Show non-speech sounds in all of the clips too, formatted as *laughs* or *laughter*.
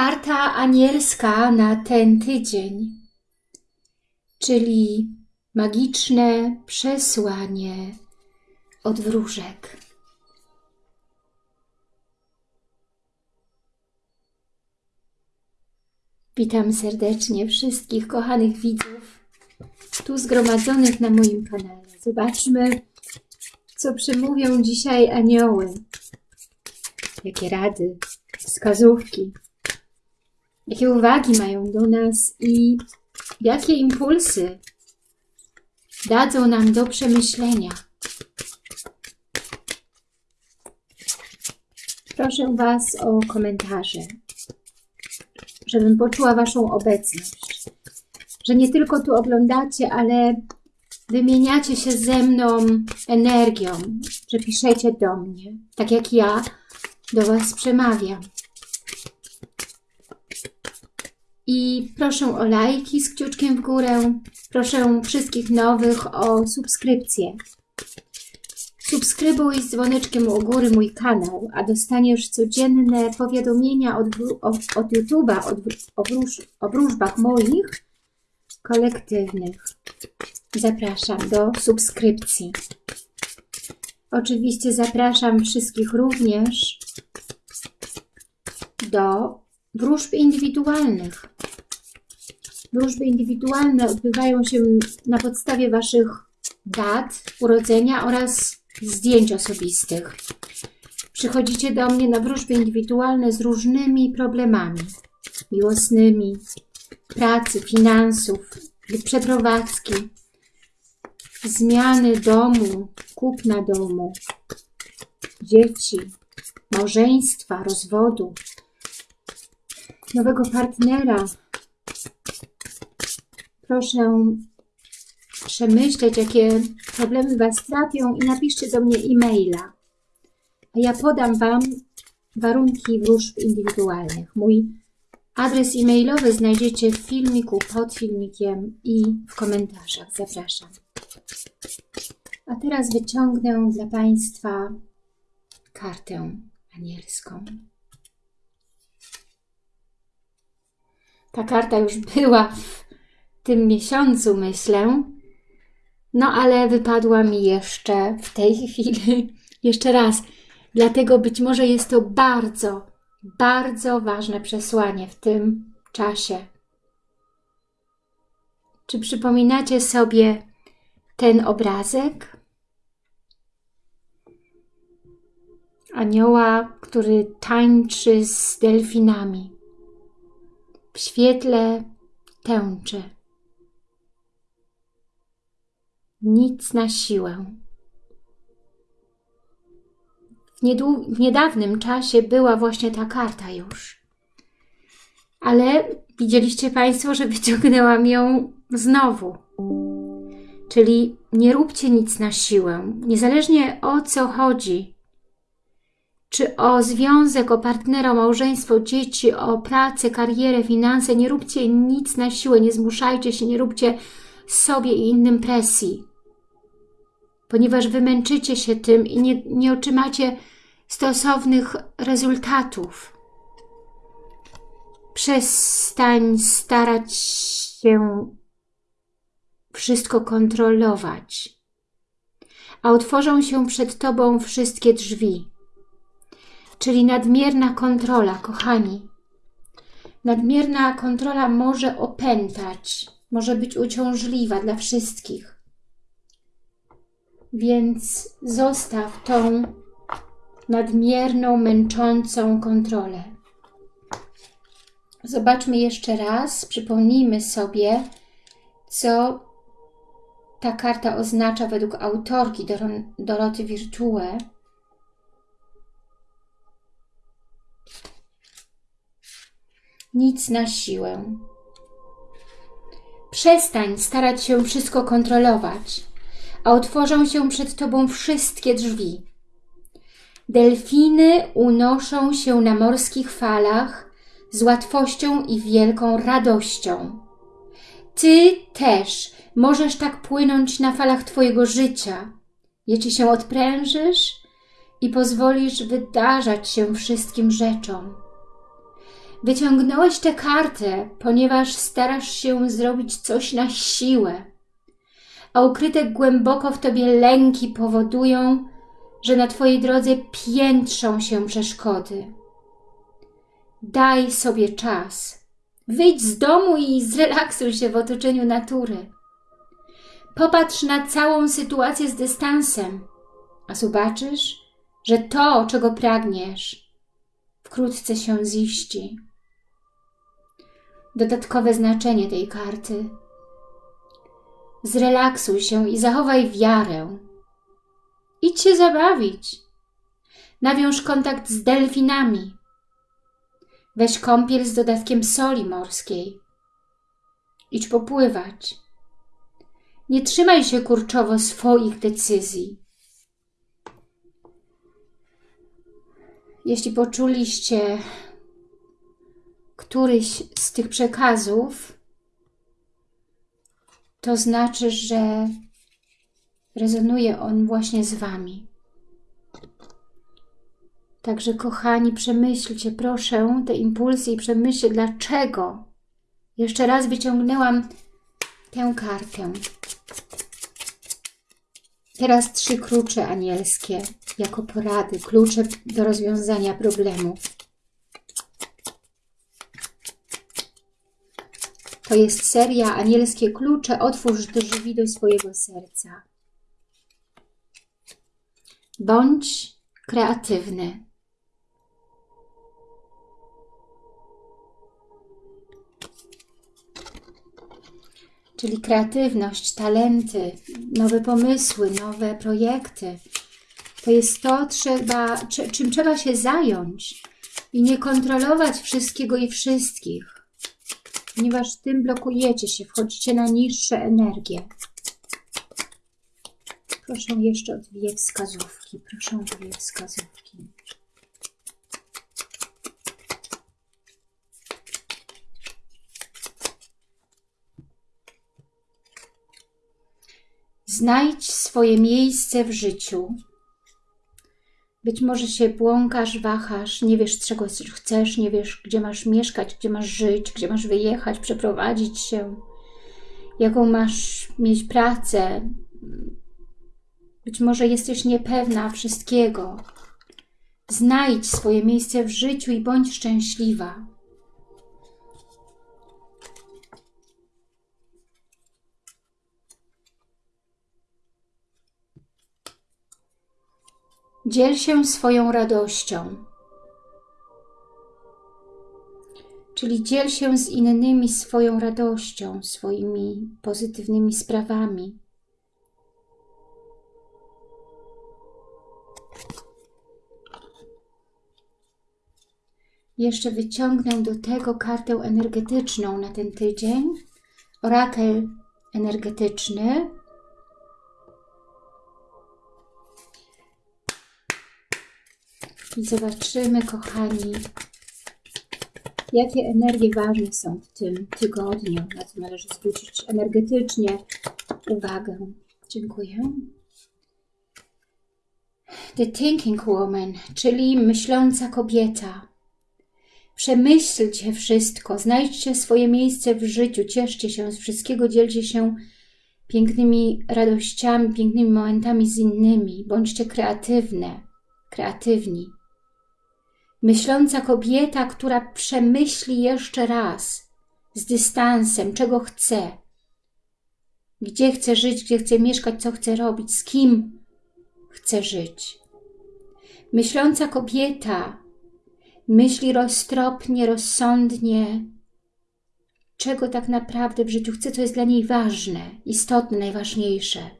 Karta anielska na ten tydzień, czyli magiczne przesłanie od wróżek. Witam serdecznie wszystkich kochanych widzów tu zgromadzonych na moim kanale. Zobaczmy, co przemówią dzisiaj anioły. Jakie rady, wskazówki, jakie uwagi mają do nas i jakie impulsy dadzą nam do przemyślenia. Proszę Was o komentarze, żebym poczuła Waszą obecność, że nie tylko tu oglądacie, ale wymieniacie się ze mną energią, że piszecie do mnie, tak jak ja do Was przemawiam. I proszę o lajki z kciuczkiem w górę. Proszę wszystkich nowych o subskrypcję. Subskrybuj z dzwoneczkiem u góry mój kanał, a dostaniesz codzienne powiadomienia od, od, od YouTube'a o, wróż, o wróżbach moich kolektywnych. Zapraszam do subskrypcji. Oczywiście zapraszam wszystkich również do wróżb indywidualnych. Wróżby indywidualne odbywają się na podstawie Waszych dat urodzenia oraz zdjęć osobistych. Przychodzicie do mnie na wróżby indywidualne z różnymi problemami miłosnymi, pracy, finansów, przeprowadzki, zmiany domu, kupna domu, dzieci, małżeństwa, rozwodu, nowego partnera. Proszę przemyśleć, jakie problemy Was trapią i napiszcie do mnie e-maila. A ja podam Wam warunki wróżb indywidualnych. Mój adres e-mailowy znajdziecie w filmiku, pod filmikiem i w komentarzach. Zapraszam. A teraz wyciągnę dla Państwa kartę anielską. Ta karta już była tym miesiącu, myślę. No ale wypadła mi jeszcze w tej *laughs* chwili, jeszcze raz. Dlatego być może jest to bardzo, bardzo ważne przesłanie w tym czasie. Czy przypominacie sobie ten obrazek? Anioła, który tańczy z delfinami. W świetle tęczy. Nic na siłę. W, w niedawnym czasie była właśnie ta karta już. Ale widzieliście Państwo, że wyciągnęłam ją znowu. Czyli nie róbcie nic na siłę. Niezależnie o co chodzi, czy o związek, o partnera, o małżeństwo, dzieci, o pracę, karierę, finanse, nie róbcie nic na siłę, nie zmuszajcie się, nie róbcie sobie i innym presji. Ponieważ wymęczycie się tym i nie, nie otrzymacie stosownych rezultatów. Przestań starać się wszystko kontrolować, a otworzą się przed Tobą wszystkie drzwi. Czyli nadmierna kontrola, kochani. Nadmierna kontrola może opętać, może być uciążliwa dla wszystkich. Więc zostaw tą nadmierną, męczącą kontrolę. Zobaczmy jeszcze raz, przypomnijmy sobie, co ta karta oznacza według autorki Doroty Virtue. Nic na siłę. Przestań starać się wszystko kontrolować, a otworzą się przed Tobą wszystkie drzwi. Delfiny unoszą się na morskich falach z łatwością i wielką radością. Ty też możesz tak płynąć na falach Twojego życia, jeśli się odprężysz i pozwolisz wydarzać się wszystkim rzeczom. Wyciągnąłeś tę kartę, ponieważ starasz się zrobić coś na siłę, a ukryte głęboko w Tobie lęki powodują, że na Twojej drodze piętrzą się przeszkody. Daj sobie czas. Wyjdź z domu i zrelaksuj się w otoczeniu natury. Popatrz na całą sytuację z dystansem, a zobaczysz, że to, czego pragniesz, wkrótce się ziści. Dodatkowe znaczenie tej karty. Zrelaksuj się i zachowaj wiarę. Idź się zabawić. Nawiąż kontakt z delfinami. Weź kąpiel z dodatkiem soli morskiej. Idź popływać. Nie trzymaj się kurczowo swoich decyzji. Jeśli poczuliście któryś z tych przekazów, to znaczy, że rezonuje on właśnie z Wami. Także kochani, przemyślcie proszę te impulsy i przemyślcie dlaczego. Jeszcze raz wyciągnęłam tę kartę. Teraz trzy klucze anielskie jako porady, klucze do rozwiązania problemów. To jest seria Anielskie Klucze. Otwórz drzwi do swojego serca. Bądź kreatywny. czyli kreatywność, talenty, nowe pomysły, nowe projekty. To jest to, trzeba, czym trzeba się zająć i nie kontrolować wszystkiego i wszystkich, ponieważ tym blokujecie się, wchodzicie na niższe energie. Proszę jeszcze o dwie wskazówki, proszę o dwie wskazówki. Znajdź swoje miejsce w życiu. Być może się błąkasz, wahasz, nie wiesz czego chcesz, nie wiesz gdzie masz mieszkać, gdzie masz żyć, gdzie masz wyjechać, przeprowadzić się, jaką masz mieć pracę. Być może jesteś niepewna wszystkiego. Znajdź swoje miejsce w życiu i bądź szczęśliwa. Dziel się swoją radością. Czyli dziel się z innymi swoją radością, swoimi pozytywnymi sprawami. Jeszcze wyciągnę do tego kartę energetyczną na ten tydzień. Orakel energetyczny I zobaczymy, kochani, jakie energie ważne są w tym tygodniu, na co należy zwrócić energetycznie uwagę. Dziękuję. The Thinking Woman, czyli myśląca kobieta. Przemyślcie wszystko, znajdźcie swoje miejsce w życiu, cieszcie się z wszystkiego, dzielcie się pięknymi radościami, pięknymi momentami z innymi. Bądźcie kreatywne, kreatywni. Myśląca kobieta, która przemyśli jeszcze raz, z dystansem, czego chce, gdzie chce żyć, gdzie chce mieszkać, co chce robić, z kim chce żyć. Myśląca kobieta myśli roztropnie, rozsądnie, czego tak naprawdę w życiu chce, co jest dla niej ważne, istotne, najważniejsze.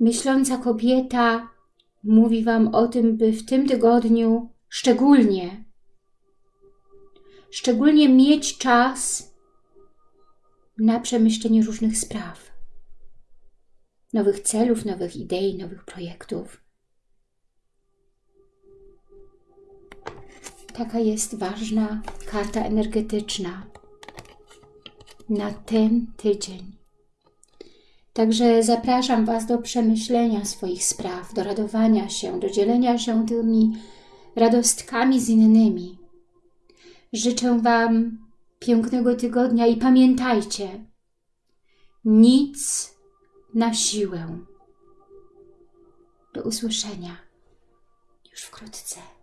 Myśląca kobieta mówi Wam o tym, by w tym tygodniu szczególnie, szczególnie mieć czas na przemyślenie różnych spraw, nowych celów, nowych idei, nowych projektów. Taka jest ważna karta energetyczna na ten tydzień. Także zapraszam Was do przemyślenia swoich spraw, do radowania się, do dzielenia się tymi radostkami z innymi. Życzę Wam pięknego tygodnia i pamiętajcie, nic na siłę. Do usłyszenia już wkrótce.